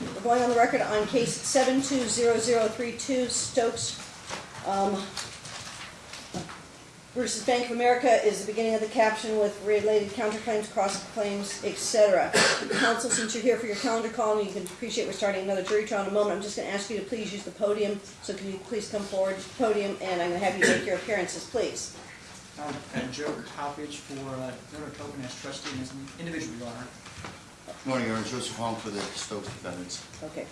We're going on the record on case seven two zero zero three two Stokes, um, versus Bank of America is the beginning of the caption with related counterclaims, cross-claims, et cetera. Counsel, since you're here for your calendar call, and you can appreciate we're starting another jury trial in a moment, I'm just gonna ask you to please use the podium, so can you please come forward to the podium, and I'm gonna have you make your appearances, please. Um, and Joe Coppedge for uh, Tobin as trustee and as an individual, Your Honor. Good Morning, Honor. Joseph Hong for the Stokes defendants. Okay.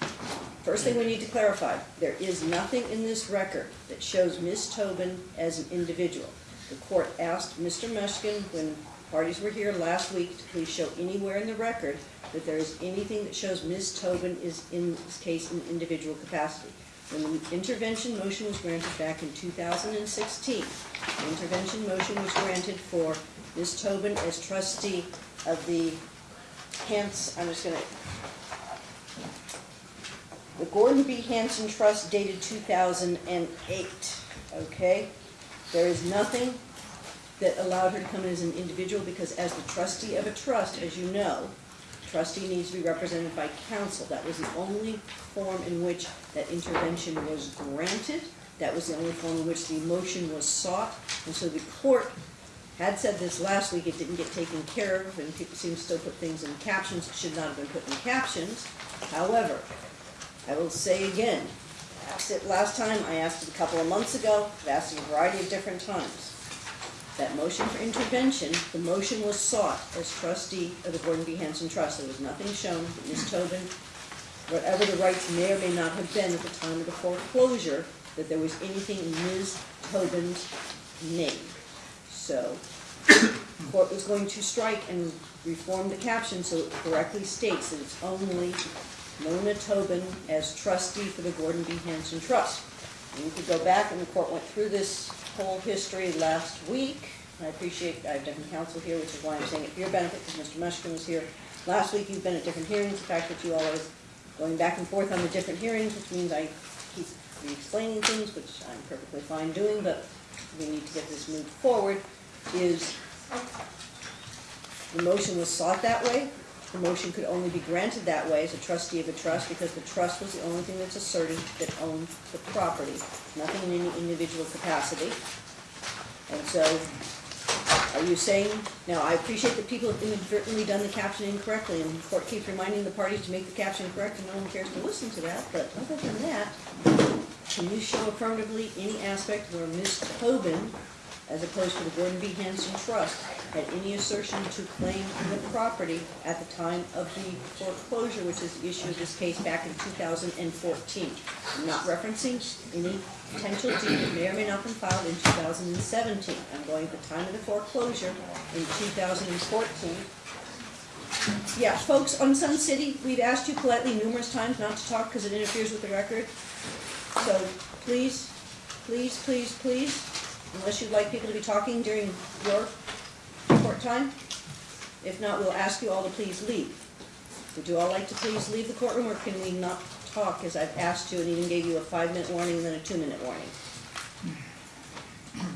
First thing we need to clarify, there is nothing in this record that shows Ms. Tobin as an individual. The court asked Mr. Mushkin, when parties were here last week, to please show anywhere in the record that there is anything that shows Ms. Tobin is in this case in individual capacity. When the intervention motion was granted back in two thousand and sixteen, the intervention motion was granted for Ms. Tobin as trustee of the Hance, I'm just gonna the Gordon B. Hanson Trust dated two thousand and eight, okay? There is nothing that allowed her to come in as an individual, because as the trustee of a trust, as you know, trustee needs to be represented by counsel. That was the only form in which that intervention was granted. That was the only form in which the motion was sought. And so the court had said this last week, it didn't get taken care of, and people seem to still put things in captions, it should not have been put in captions. However, I will say again, asked it last time, I asked it a couple of months ago, I've asked it a variety of different times. That motion for intervention, the motion was sought as trustee of the Gordon B. Hanson Trust. There was nothing shown that Ms. Tobin, whatever the rights may or may not have been at the time of the foreclosure, that there was anything in Ms. Tobin's name. So, the court was going to strike and reform the caption so it correctly states that it's only Nona Tobin as trustee for the Gordon B. Hanson Trust. And you could go back, and the court went through this whole history last week. I appreciate, I have different counsel here, which is why I'm saying it for your benefit, because Mr. Mushkin was here. Last week, you've been at different hearings, the fact that you all are going back and forth on the different hearings, which means I keep re-explaining things, which I'm perfectly fine doing, but we need to get this moved forward, is the motion was sought that way. The motion could only be granted that way as a trustee of a trust because the trust was the only thing that's asserted that owned the property, nothing in any individual capacity. And so, are you saying, now, I appreciate that people have inadvertently done the caption incorrectly, and the court keeps reminding the parties to make the caption correct, and no one cares to listen to that, but other than that, can you show affirmatively any aspect where Ms. Tobin, as opposed to the Gordon B. Hanson Trust, had any assertion to claim the property at the time of the foreclosure, which is the issue of this case back in two thousand and fourteen? I'm not referencing any potential deed that may or may not have been filed in two thousand and seventeen. I'm going at the time of the foreclosure in two thousand and fourteen. Yeah, folks, on Sun City, we've asked you politely numerous times not to talk because it interferes with the record. So please, please, please, please, unless you'd like people to be talking during your court time. If not, we'll ask you all to please leave. Would you all like to please leave the courtroom, or can we not talk as I've asked you and even gave you a five-minute warning and then a two-minute warning?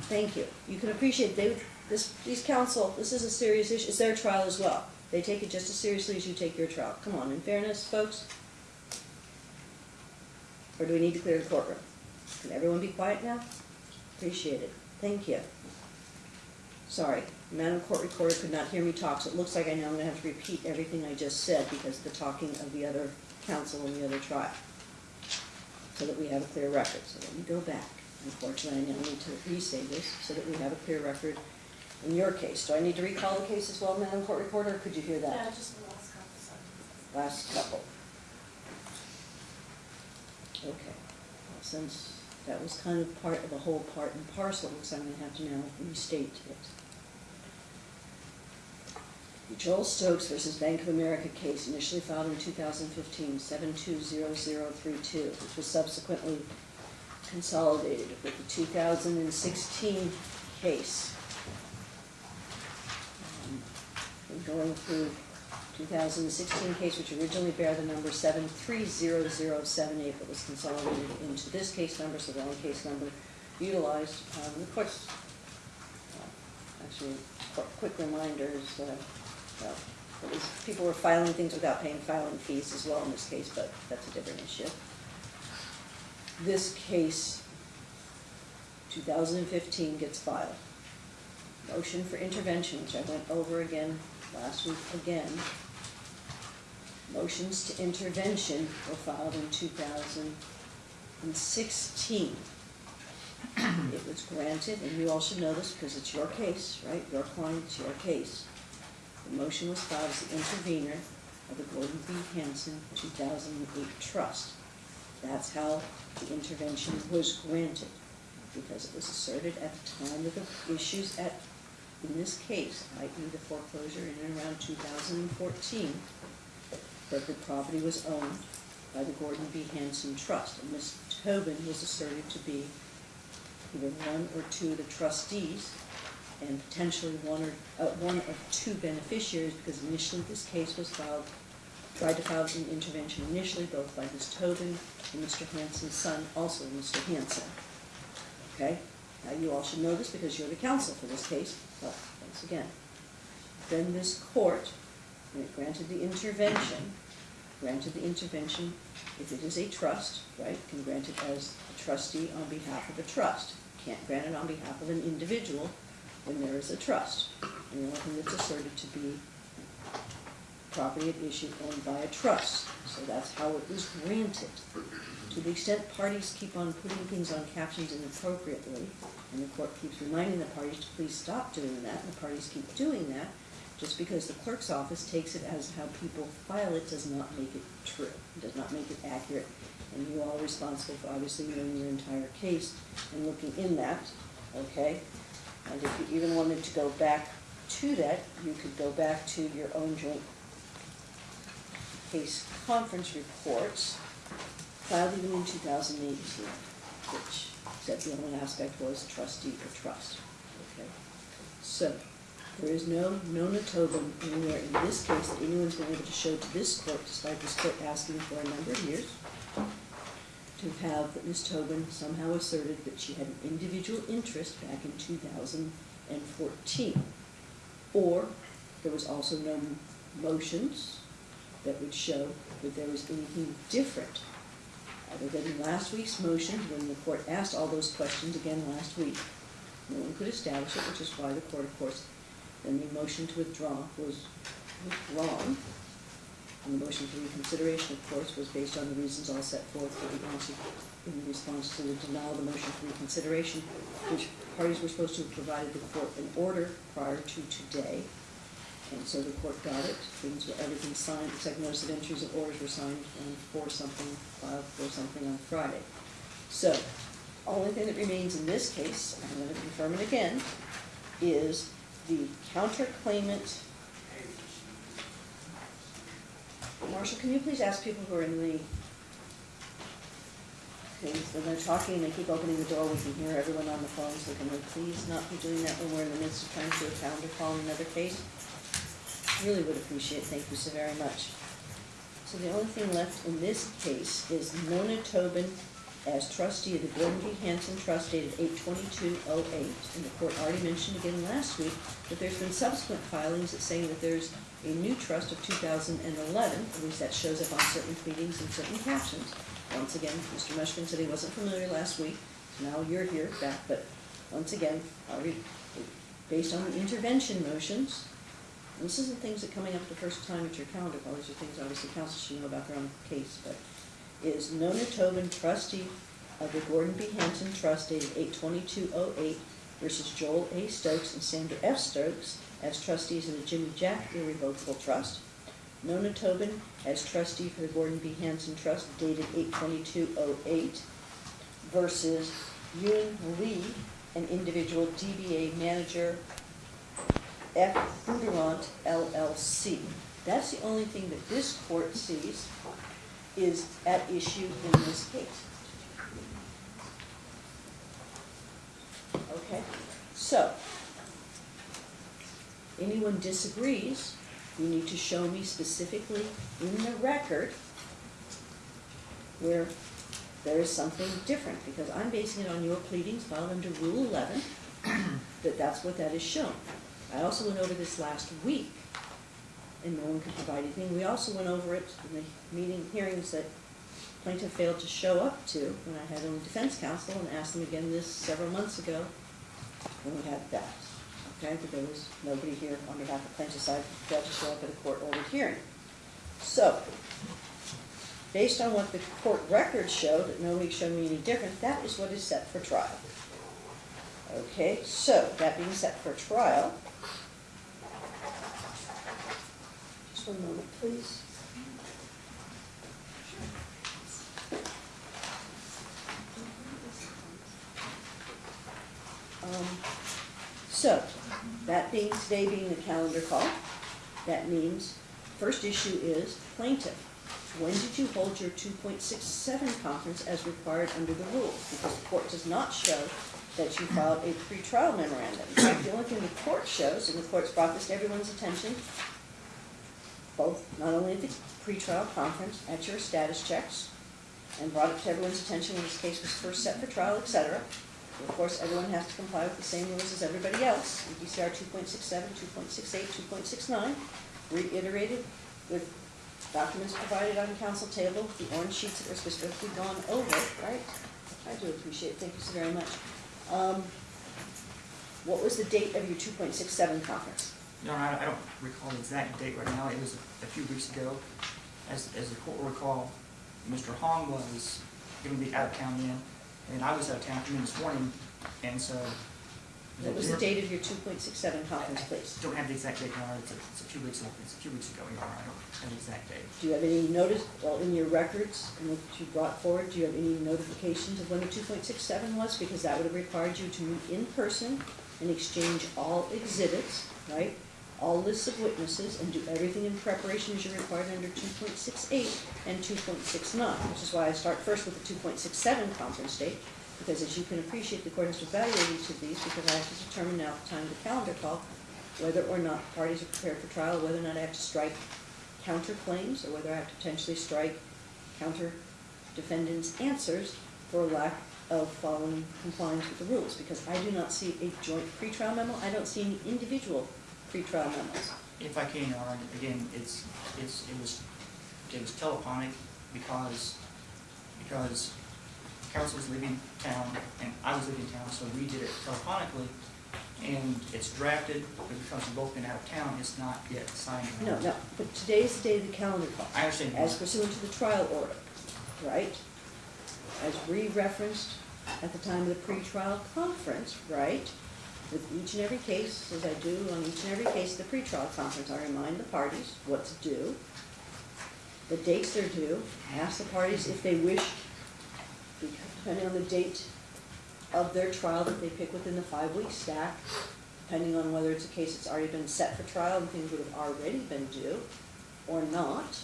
Thank you. You can appreciate, they, this, these counsel, this is a serious issue, it's their trial as well. They take it just as seriously as you take your trial. Come on, in fairness, folks? Or do we need to clear the courtroom? Can everyone be quiet now? Appreciate it. Thank you. Sorry, Madam Court Recorder could not hear me talk, so it looks like I know I'm gonna have to repeat everything I just said because of the talking of the other counsel in the other trial. So that we have a clear record. So let me go back. Unfortunately, I now need to re-say this so that we have a clear record in your case. Do I need to recall the case as well, Madam Court Recorder, or could you hear that? Yeah, just the last couple sentences. last couple. Okay, well, since that was kind of part of the whole part and parcel, so I'm gonna have to now restate it. The Joel Stokes versus Bank of America case initially filed in 2015, 720032, which was subsequently consolidated with the 2016 case. Um, Going through 2016 case, which originally bear the number 730078, but was consolidated into this case number, so the only case number utilized. Um, Of course, uh, actually, qu- quick reminder is, uh, well, people were filing things without paying filing fees as well in this case, but that's a different issue. This case, two thousand and fifteen gets filed. Motion for intervention, which I went over again last week again. Motions to intervention were filed in two thousand and sixteen. It was granted, and you all should know this because it's your case, right? Your client, your case. The motion was filed as the intervener of the Gordon B. Hanson two thousand and eight trust. That's how the intervention was granted, because it was asserted at the time of the issues at, in this case, i.e. the foreclosure in and around two thousand and fourteen, that the property was owned by the Gordon B. Hanson Trust, and Ms. Tobin was asserted to be either one or two of the trustees, and potentially one or, uh, one of two beneficiaries, because initially this case was filed, tried to file an intervention initially, both by Ms. Tobin and Mr. Hanson's son, also Mr. Hanson. Okay? Now, you all should know this because you're the counsel for this case, but once again, then this court, granted the intervention, granted the intervention, if it is a trust, right, can grant it as a trustee on behalf of a trust. Can't grant it on behalf of an individual when there is a trust. And the only thing that's asserted to be property at issue owned by a trust. So that's how it was granted. To the extent parties keep on putting things on captions inappropriately, and the court keeps reminding the parties to please stop doing that, and the parties keep doing that, just because the clerk's office takes it as how people file it does not make it true, does not make it accurate. And you all are responsible for obviously knowing your entire case and looking in that, okay? And if you even wanted to go back to that, you could go back to your own joint case conference reports filed even in two thousand eighteen, which said the only aspect was trustee or trust, okay? So, there is no Nona Tobin anywhere in this case that anyone's been able to show to this court, despite this court asking for a number of years, to have that Ms. Tobin somehow asserted that she had an individual interest back in two thousand and fourteen. Or, there was also no motions that would show that there was anything different other than last week's motion, when the court asked all those questions again last week. No one could establish it, which is why the court, of course, then the motion to withdraw was withdrawn. And the motion for reconsideration, of course, was based on the reasons all set forth for the in response to the denial of the motion for reconsideration, which parties were supposed to have provided the court an order prior to today. And so the court got it, things were, everything signed, except notice of entries of orders were signed on for something, filed for something on Friday. So, only thing that remains in this case, I'm gonna confirm it again, is the counterclaimant. Marshall, can you please ask people who are in the, things, when they're talking, they keep opening the door, we can hear everyone on the phone, so can we please not be doing that when we're in the midst of trying to do a calendar call another case? Really would appreciate, thank you so very much. So the only thing left in this case is Nona Tobin as trustee of the Gordon B. Hanson Trust dated eight twenty-two oh eight. And the court already mentioned again last week that there's been subsequent filings that saying that there's a new trust of two thousand and eleven, at least that shows up on certain pleadings and certain captions. Once again, Mr. Mushkin said he wasn't familiar last week, so now you're here back, but once again, based on the intervention motions, and this isn't things that coming up the first time at your calendar call, these are things obviously council should know about their own case, but is Nona Tobin trustee of the Gordon B. Hanson Trust dated eight twenty-two oh eight versus Joel A. Stokes and Sandra F. Stokes as trustees of the Jimmy Jack Irrevocable Trust. Nona Tobin as trustee for the Gordon B. Hanson Trust dated eight twenty-two oh eight versus Yun Lee, an individual DBA manager F. Bondurant LLC. That's the only thing that this court sees is at issue in this case. Okay, so, anyone disagrees, you need to show me specifically in the record where there is something different, because I'm basing it on your pleadings filed under Rule eleven, that that's what that is shown. I also went over this last week and no one could provide anything. We also went over it in the meeting, hearings that plaintiff failed to show up to when I had him defense counsel and asked them again this several months ago when we had that. Okay, but there was nobody here on behalf of plaintiff's side, failed to show up at a court-ordered hearing. So, based on what the court records showed, that nobody showed me any different, that is what is set for trial. Okay, so, that being set for trial. Just one moment, please. Um, So, that being, today being the calendar call, that means, first issue is plaintiff. When did you hold your two point six seven conference as required under the rules? Because the court does not show that you filed a pretrial memorandum. In fact, the only thing the court shows, and the court's brought this to everyone's attention, both, not only at the pretrial conference, at your status checks, and brought it to everyone's attention when this case was first set for trial, etc. Of course, everyone has to comply with the same rules as everybody else, DCR 2.67, 2.68, 2.69, reiterated with documents provided on the council table, the orange sheets that were specifically gone over, right? I do appreciate it, thank you so very much. Um, What was the date of your 2.67 conference? Your Honor, I I don't recall the exact date right now, it was a few weeks ago. As, as the court will recall, Mr. Hong was gonna be out of town then, and I was out of town, in this morning, and so. What was the date of your 2.67 conference, please? Don't have the exact date, Your Honor, it's a, it's a few weeks, ago. it's a few weeks ago, Your Honor, I don't have the exact date. Do you have any notice, well, in your records, and what you brought forward, do you have any notifications of when the two point six seven was? Because that would have required you to meet in person and exchange all exhibits, right? All lists of witnesses, and do everything in preparation as you're required under two point six eight and two point six nine, which is why I start first with the two point six seven conference date, because as you can appreciate, the court has to evaluate each of these, because I have to determine now at the time of the calendar call, whether or not parties are prepared for trial, whether or not I have to strike counterclaims, or whether I have to potentially strike counter defendants' answers for lack of following compliance with the rules, because I do not see a joint pretrial memo, I don't see any individual pretrial memos. If I can, Your Honor, again, it's, it's, it was, it was telephonic because, because council was leaving town and I was leaving town, so we did it telephonically. And it's drafted, but because we've both been out of town, it's not yet signed. No, no, but today is the day of the calendar call. I understand, As pursuant to the trial order, right? As re-referenced at the time of the pretrial conference, right? With each and every case, as I do on each and every case the pretrial conference, I remind the parties what's due, the dates they're due, I ask the parties if they wish, depending on the date of their trial that they pick within the five-week stack, depending on whether it's a case that's already been set for trial and things would have already been due or not.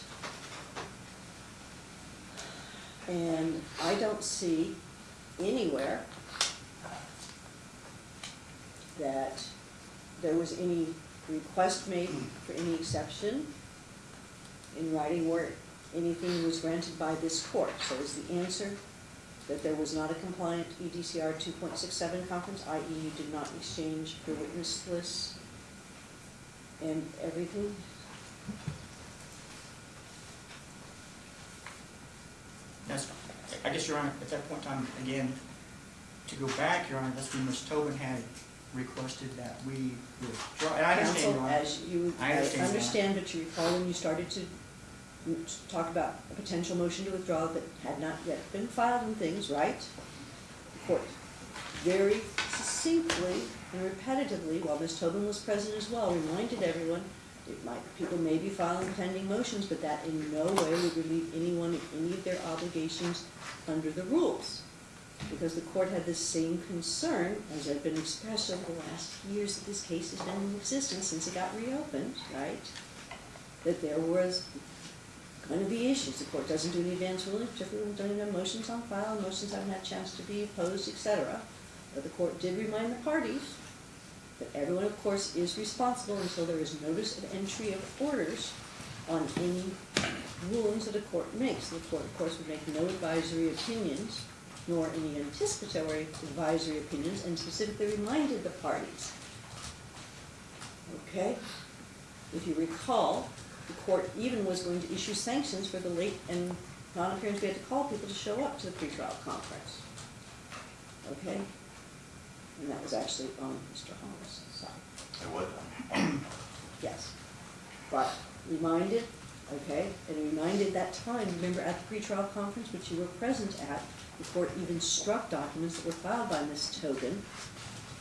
And I don't see anywhere that there was any request made for any exception in writing where anything was granted by this court. So is the answer that there was not a compliant EDCR two point six seven conference, i.e. you did not exchange your witness lists and everything? That's, I guess, Your Honor, at that point in time, again, to go back, Your Honor, that's when Ms. Tobin had requested that we withdraw, and I understand, Your Honor. as you, I I understand, Your Honor. understand, but you recall when you started to m- talk about a potential motion to withdraw that had not yet been filed and things, right? The court very succinctly and repetitively, while Ms. Tobin was present as well, reminded everyone, it might, people may be filing pending motions, but that in no way would relieve anyone of any of their obligations under the rules. Because the court had the same concern, as had been expressed over the last years that this case has been in existence since it got reopened, right? That there was gonna be issues, the court doesn't do any advance ruling, particularly when have motions on file, motions haven't had a chance to be opposed, etc. But the court did remind the parties that everyone, of course, is responsible until there is notice of entry of orders on any rulings that a court makes. The court, of course, would make no advisory opinions, nor any anticipatory advisory opinions, and specifically reminded the parties. Okay? If you recall, the court even was going to issue sanctions for the late and non-appearance. We had to call people to show up to the pretrial conference. Okay? And that was actually on Mr. Holmes' side. It was, Yes. But reminded, okay, and reminded that time, remember at the pretrial conference, which you were present at, the court even struck documents that were filed by Ms. Tobin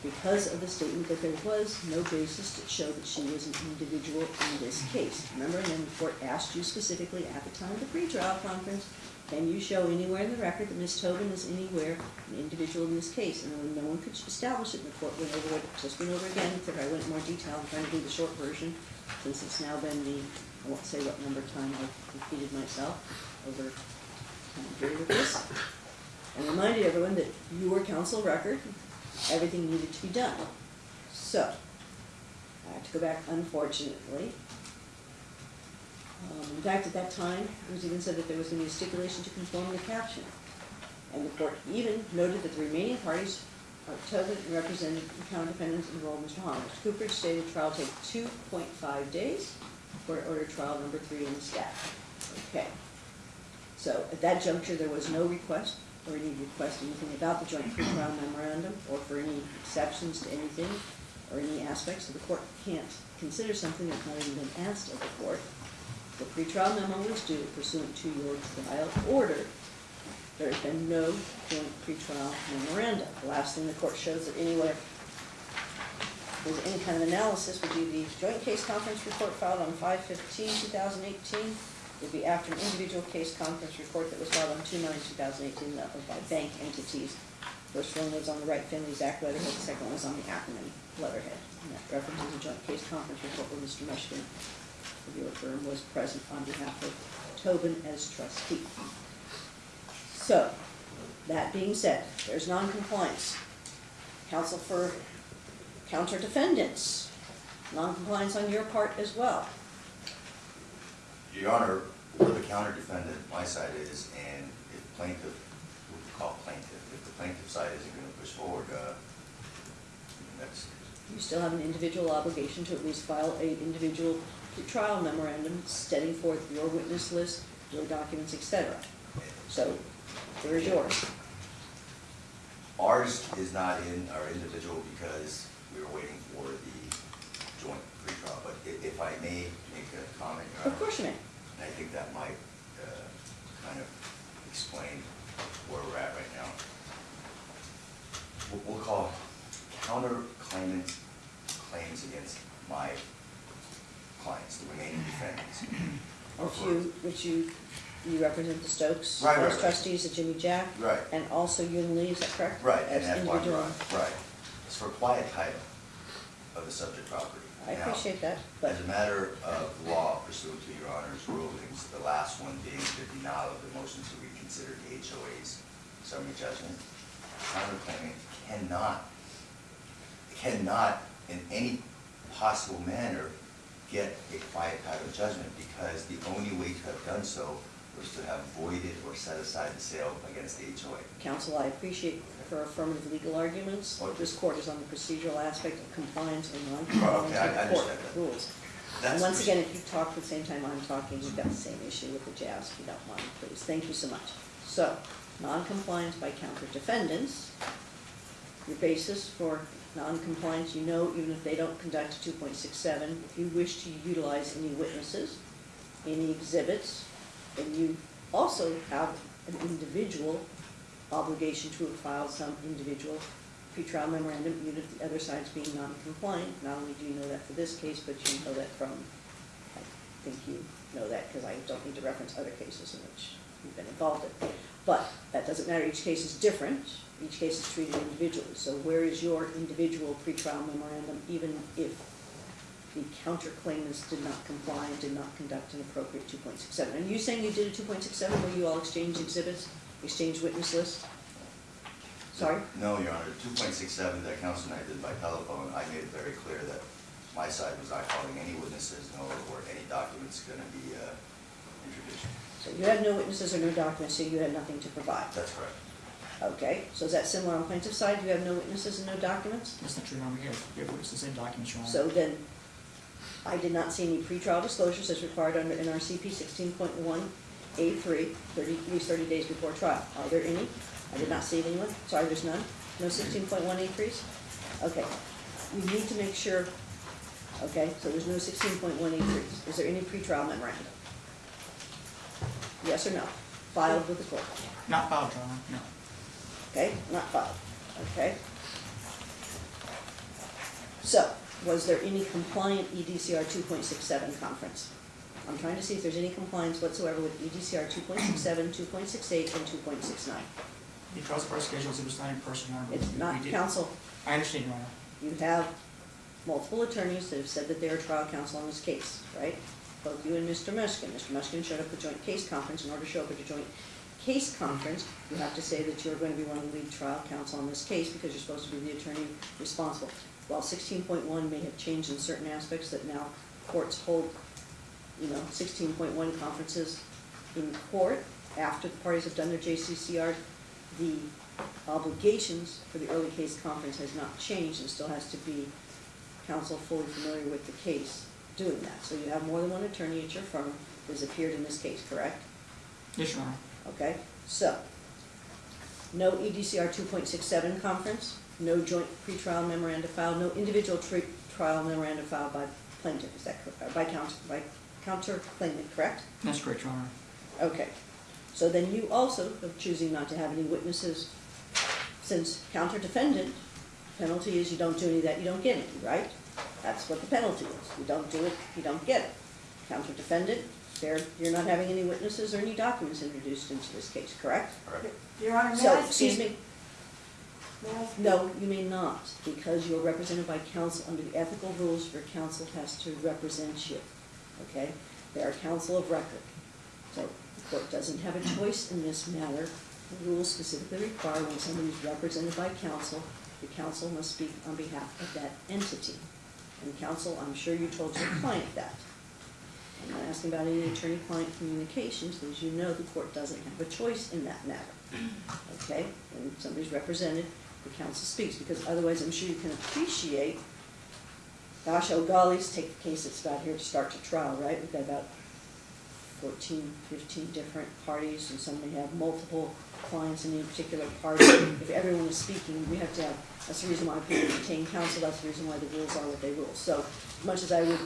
because of the statement that there was no basis to show that she was an individual in this case. Remember, and then the court asked you specifically at the time of the pretrial conference, can you show anywhere in the record that Ms. Tobin is anywhere an individual in this case? And no one could establish it, the court went over it, just went over again, except I went in more detail, I'm trying to do the short version, since it's now been the, I won't say what number of time I've repeated myself over time period of this. And reminded everyone that you were counsel record, everything needed to be done. So, I have to go back unfortunately. Um, in fact, at that time, it was even said that there was gonna be a stipulation to conform the caption. And the court even noted that the remaining parties are and represented the counter defendants enrolled Mr. Holland. Cooper stated trial take two point five days, court ordered trial number three in the staff. Okay. So at that juncture, there was no request or any request anything about the joint pretrial memorandum or for any exceptions to anything or any aspects, so the court can't consider something that's not even been asked of the court. The pretrial memo was due pursuant to your trial order. There has been no joint pretrial memorandum. The last thing the court shows that anywhere there's any kind of analysis would be the joint case conference report filed on 5-15-2018. Would be after an individual case conference report that was filed on 2-9-2018. that was by bank entities. First one was on the Wright Finlay Zak letterhead, the second one was on the Akerman letterhead. And that references a joint case conference report where Mr. Mushkin, of your firm, was present on behalf of Tobin as trustee. So, that being said, there's noncompliance. Counsel for counter defendants, non-compliance on your part as well. Your Honor, we're the counter defendant, my side is, and if plaintiff, what we call plaintiff, if the plaintiff side isn't gonna push forward, uh, that's, You still have an individual obligation to at least file a individual trial memorandum setting forth your witness list, your documents, etc. So, where is yours? ours is not in our individual because we were waiting for the joint pretrial, but if I may make a comment. Of course you may. I think that might uh, kind of explain where we're at right now. What we'll call counter claimant claims against my clients, the remaining defendants. Which you, which you, you represent the Stokes. Right, right, Those right. trustees, the Jimmy Jack. Right. And also Yun Lee, is that correct? Right, and As that's why, individual. right, it's for quiet title of the subject property. I Now, appreciate that, but, As a matter of law pursuant to your Honor's rulings, the last one being the denial of the motion to reconsider the HOA's summary judgment, counterclaimant cannot, cannot in any possible manner get a quiet title judgment because the only way to have done so was to have voided or set aside the sale against the HOA. counsel, I appreciate her affirmative legal arguments. Okay. This court is on the procedural aspect of compliance and non-compliance I- I with court rules. And once again, if you talk at the same time I'm talking, you've got the same issue with the jazz, if you don't mind, please. Thank you so much. So, non-compliance by counter defendants, your basis for non-compliance, you know, even if they don't conduct two point six seven, if you wish to utilize any witnesses, any exhibits, then you also have an individual obligation to have filed some individual pretrial memorandum, even if the other side's being non-compliant. Not only do you know that for this case, but you know that from, I think you know that, because I don't need to reference other cases in which you've been involved in. But that doesn't matter, each case is different, each case is treated individually. So where is your individual pretrial memorandum, even if the counterclaimants did not comply and did not conduct an appropriate two point six seven? Are you saying you did a two point six seven where you all exchanged exhibits, exchanged witness list? Sorry? No, Your Honor, two point six seven that counsel and I did by telephone, I made it very clear that my side was not calling any witnesses, nor were any documents gonna be, uh, introduced. So you had no witnesses or no documents, so you had nothing to provide. That's correct. Okay, so is that similar on plaintiff's side? You have no witnesses and no documents? That's not true, Your Honor, we have, we have witnesses and documents, Your Honor. So then, I did not see any pretrial disclosures as required under NRCP sixteen point one A 3 30 at least thirty days before trial. Are there any? I did not see anyone, sorry, there's none? No sixteen point one A threes? Okay, we need to make sure, okay, so there's no sixteen point one A threes. Is there any pretrial memorandum? Yes or no? Filed with the court? Not filed, Your Honor, no. Okay, not filed, okay? So, was there any compliant EDCR two point six seven conference? I'm trying to see if there's any compliance whatsoever with EDCR 2.67, 2.68, and two point six nine. Because of our schedules, it was not in person, Your Honor. It's We- not we did- counsel, I understand, Your Honor. you have multiple attorneys that have said that they are trial counsel on this case, right? Both you and Mr. Mushkin. Mr. Mushkin showed up at the joint case conference. In order to show up at a joint case conference, you have to say that you're going to be one of the lead trial counsel on this case because you're supposed to be the attorney responsible. While sixteen point one may have changed in certain aspects that now courts hold, you know, sixteen point one conferences in court after the parties have done their JCCR, the obligations for the early case conference has not changed and still has to be counsel fully familiar with the case doing that. So you have more than one attorney at your firm that has appeared in this case, correct? Yes, Your Honor. Okay, so, no EDCR two point six seven conference, no joint pretrial memoranda filed, no individual trial memoranda filed by plaintiff, is that correct, by counsel, by counter claimant, correct? That's correct, Your Honor. Okay, so then you also are choosing not to have any witnesses, since counter defendant, penalty is you don't do any of that, you don't get any, right? That's what the penalty is, you don't do it, you don't get it. Counter defendant, there, you're not having any witnesses or any documents introduced into this case, correct? Correct. Your Honor, may So, I excuse speak? me, May I speak? no, you may not, because you're represented by counsel, under the ethical rules, your counsel has to represent you, okay? They are counsel of record. So the court doesn't have a choice in this matter. The rules specifically require when somebody is represented by counsel, the counsel must speak on behalf of that entity. And counsel, I'm sure you told your client that. I'm not asking about any attorney-client communications, but as you know, the court doesn't have a choice in that matter. Okay? When somebody's represented, the counsel speaks, because otherwise, I'm sure you can appreciate, gosh, oh gollies, take the case that's about here to start to trial, right? We've got about 14, 15 different parties, and some may have multiple clients in any particular party. If everyone is speaking, we have to have, that's the reason why people retain counsel, that's the reason why the rules are what they rule. So, much as I would,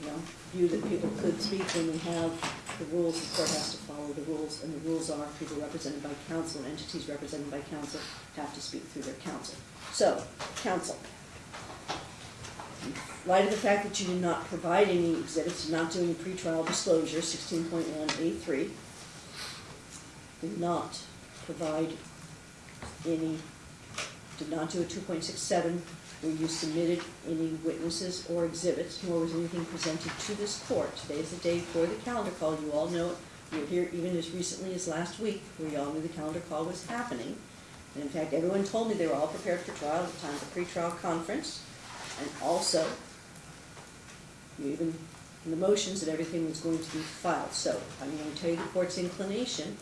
you know, view that people could speak when we have the rules, the court has to follow the rules, and the rules are people represented by counsel, and entities represented by counsel have to speak through their counsel. So, counsel. Light of the fact that you did not provide any exhibits, did not do any pretrial disclosure, sixteen point one A three, did not provide any, did not do a two point six seven, where you submitted any witnesses or exhibits, nor was anything presented to this court. Today is the day for the calendar call, you all know it, you were here even as recently as last week, where you all knew the calendar call was happening. And in fact, everyone told me they were all prepared for trial at the time of the pretrial conference. And also, even, in the motions, that everything was going to be filed. So I'm going to tell you the court's inclination,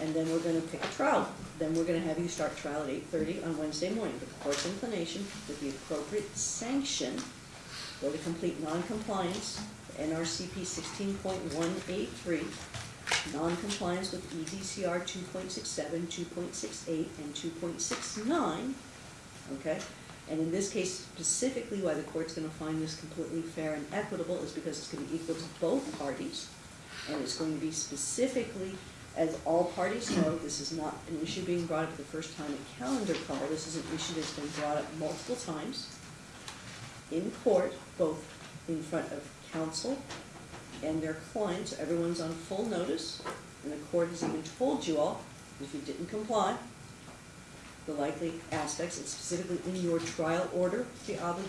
and then we're going to pick a trial. Then we're going to have you start trial at eight thirty on Wednesday morning. But the court's inclination, with the appropriate sanction, for the complete noncompliance, NRCP sixteen point one eight three, noncompliance with EDCR 2.67, 2.68, and two point six nine, okay? And in this case specifically, why the court's gonna find this completely fair and equitable is because it's gonna be equal to both parties. And it's going to be specifically, as all parties know, this is not an issue being brought up the first time at calendar call. This is an issue that's been brought up multiple times in court, both in front of counsel and their clients. Everyone's on full notice, and the court has even told you all, if you didn't comply, the likely aspects, and specifically in your trial order, the obligation